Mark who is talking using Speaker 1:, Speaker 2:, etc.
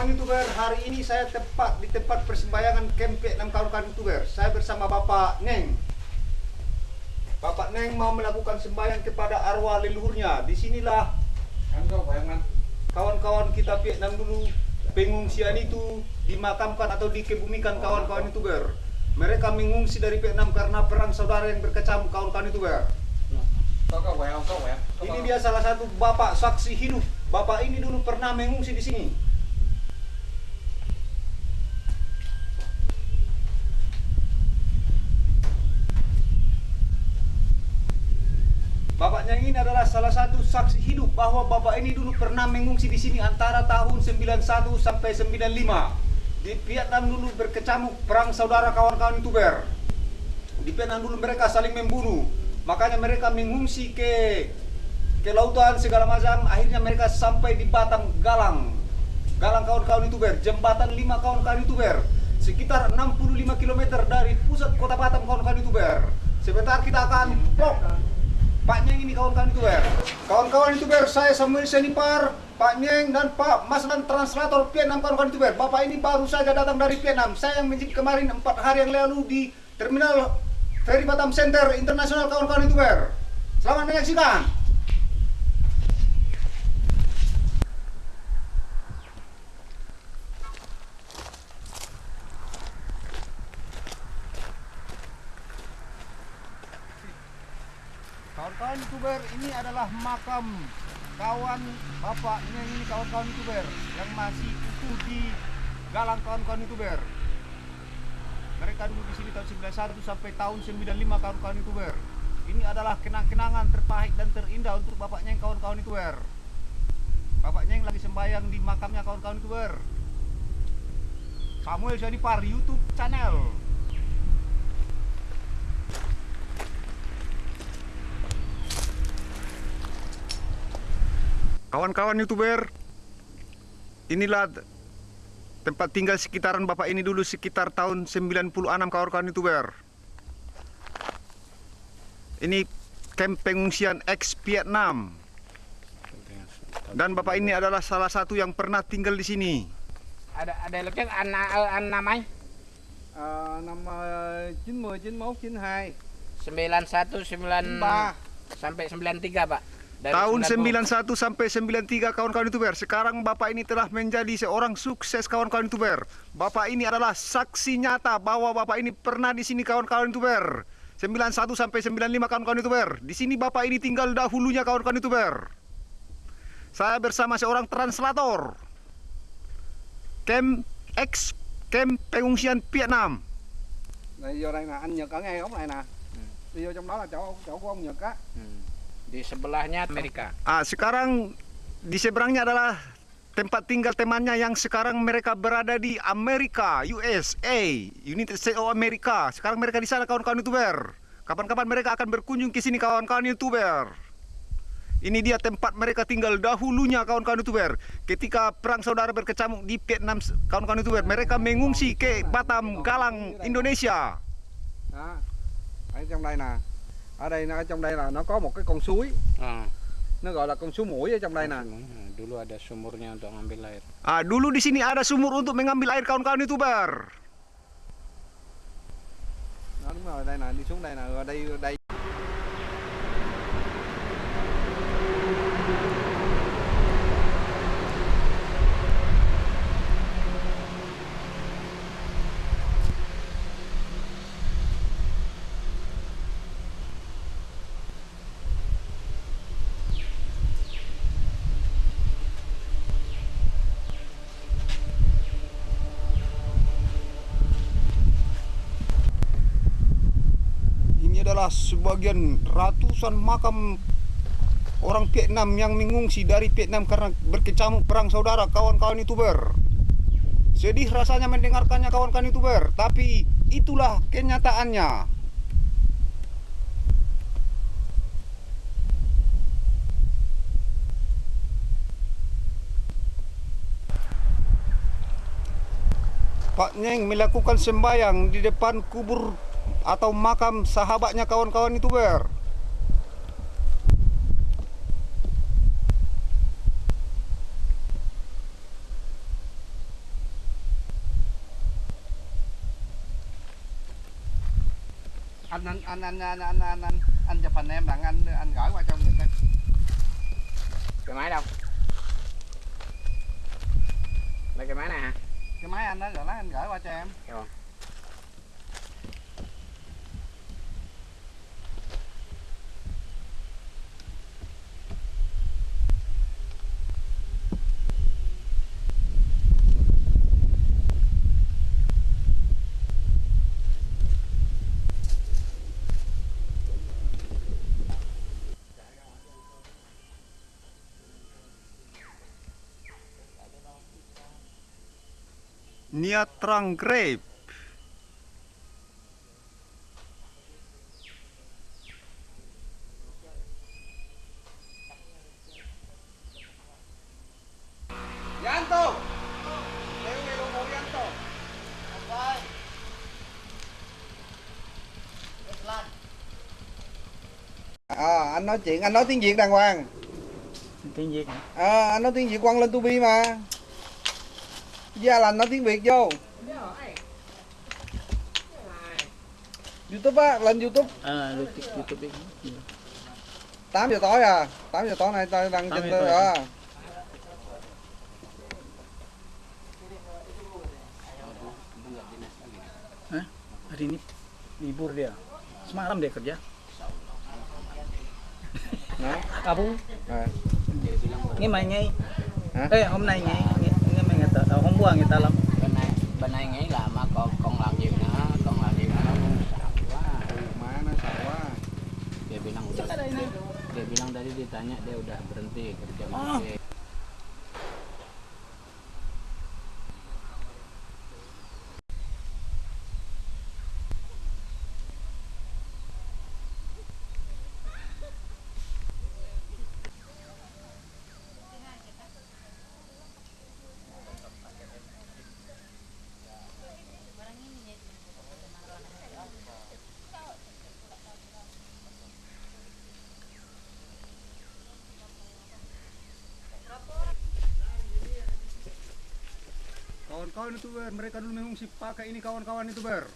Speaker 1: Kawan-kawan youtuber, hari ini saya tepat di tempat persembayangan camp 6 kawan-kawan youtuber. Saya bersama Bapak Neng. Bapak Neng mau melakukan sembahyang kepada arwah leluhurnya. Di sinilah kawan-kawan kita Vietnam dulu pengungsian itu dimakamkan atau dikebumikan kawan-kawan youtuber. Mereka mengungsi dari Vietnam karena perang saudara yang berkecamuk kawan-kawan youtuber. Ini dia salah satu bapak saksi hidup. Bapak ini dulu pernah mengungsi di sini. Bapaknya ini adalah salah satu saksi hidup bahwa bapak ini dulu pernah mengungsi di sini antara tahun 91 sampai 95. Di Vietnam dulu berkecamuk perang saudara kawan-kawan youtuber. Di Vietnam dulu mereka saling membunuh. Makanya mereka mengungsi ke ke lautan segala macam. Akhirnya mereka sampai di Batam Galang. Galang kawan-kawan youtuber, jembatan 5 kawan-kawan youtuber. Sekitar 65 km dari pusat kota Batam kawan-kawan youtuber. Sebentar kita akan vlog Pak Nyeng ini kawan-kawan youtuber. Kawan-kawan youtuber, saya Samuel Senipar, Pak Nyeng dan Pak Mas dan translator Vietnam kawan-kawan youtuber. Bapak ini baru saja datang dari Vietnam. Saya yang menjadi kemarin empat hari yang lalu di terminal Ferry Batam Center Internasional kawan-kawan youtuber. Selamat menyaksikan. Kawan-kawan youtuber ini adalah makam kawan bapaknya ini kawan-kawan youtuber yang masih utuh di galang kawan-kawan youtuber. Mereka dulu di sini tahun 91 sampai tahun 95 kawan-kawan youtuber. Ini adalah kenang-kenangan terpahit dan terindah untuk bapaknya yang kawan-kawan youtuber. Bapaknya yang lagi sembahyang di makamnya kawan-kawan youtuber. Samuel Syadipar YouTube channel. Kawan-kawan youtuber, inilah tempat tinggal sekitaran bapak ini dulu sekitar tahun 96 kawan-kawan youtuber. Ini camp pengungsian ex Vietnam. Dan bapak ini adalah salah satu yang pernah tinggal di sini.
Speaker 2: Ada ada lagi anak anak mai
Speaker 3: năm ờ, 90, 91, 92
Speaker 2: 91 9
Speaker 3: Ba.
Speaker 2: sampai 93 Pak. Dari
Speaker 1: Tahun
Speaker 2: 90.
Speaker 1: 91 sampai 93 kawan-kawan youtuber. Sekarang bapak ini telah menjadi seorang sukses kawan-kawan youtuber. Bapak ini adalah saksi nyata bahwa bapak ini pernah di sini kawan-kawan youtuber. 91 sampai 95 kawan-kawan youtuber. Di sini bapak ini tinggal dahulunya kawan-kawan youtuber. Saya bersama seorang translator. Camp X Camp pengungsian Vietnam.
Speaker 3: Này vô đây nè, anh Nhật ở ngay góc này nè Đi vô trong đó là chỗ chỗ của ông Nhật á.
Speaker 2: Di sebelahnya Amerika.
Speaker 1: Ah, sekarang di seberangnya adalah tempat tinggal temannya yang sekarang mereka berada di Amerika, USA, United States of America. Sekarang mereka di sana kawan-kawan youtuber. Kapan-kapan mereka akan berkunjung ke sini kawan-kawan youtuber. Ini dia tempat mereka tinggal dahulunya kawan-kawan youtuber. Ketika perang saudara berkecamuk di Vietnam kawan-kawan youtuber, mereka mengungsi ke Batam, Galang, Indonesia.
Speaker 3: Đó Ở trong đây nè Ở đây nó ở trong đây là nó có một cái con suối
Speaker 2: Ah.
Speaker 3: Nó gọi là con suối mũi ở trong đây nè
Speaker 2: Dulu ada sumurnya untuk ngambil air.
Speaker 1: Ah, dulu di sini ada sumur untuk mengambil air kawan-kawan youtuber.
Speaker 3: Đó đúng rồi, đây nè, đi xuống đây nè Rồi đây, đây
Speaker 1: Adalah sebagian ratusan makam orang Vietnam yang mengungsi dari Vietnam karena berkecamuk perang saudara kawan-kawan youtuber. Sedih rasanya mendengarkannya kawan-kawan youtuber, tapi itulah kenyataannya. Pak Nyeng melakukan sembahyang di depan kubur atau makam sahabatnya kawan-kawan itu ber.
Speaker 3: anh anh anh anh anh anh anh anh anh chụp hình em đặng anh anh gửi qua cho người ta
Speaker 2: cái máy đâu? Đây cái máy này hả?
Speaker 3: Cái máy anh đó rồi lát anh gửi qua cho em.
Speaker 2: Rồi
Speaker 1: Niat terang grape.
Speaker 3: Yanto À, anh nói chuyện, anh nói tiếng Việt đàng hoàng.
Speaker 2: Tiếng Việt
Speaker 3: À, anh nói tiếng Việt quăng lên tubi mà Gia lành nói tiếng Việt vô Youtube á, lên Youtube
Speaker 2: à YouTube đi
Speaker 3: 8 giờ tối à 8 giờ tối nay tôi đăng
Speaker 2: 8
Speaker 3: trên tôi à.
Speaker 4: Hari ini libur dia. Semalam dia kerja.
Speaker 3: À.
Speaker 4: nghe mày nghe.
Speaker 3: Hả?
Speaker 4: Ê, hôm nay nghe ta, ờ, hôm qua nghe ta lắm.
Speaker 2: bên này bên này nghĩ là mà còn còn làm nhiều nữa còn làm nhiều nữa nó cũng sợ quá
Speaker 3: Ừ, Má nó sợ quá
Speaker 2: dia bilang udah dia bilang tadi ditanya dia udah berhenti kerja
Speaker 4: Oh.
Speaker 1: Kawan-kawan youtuber, mereka dulu mengungsi pakai ini kawan-kawan youtuber.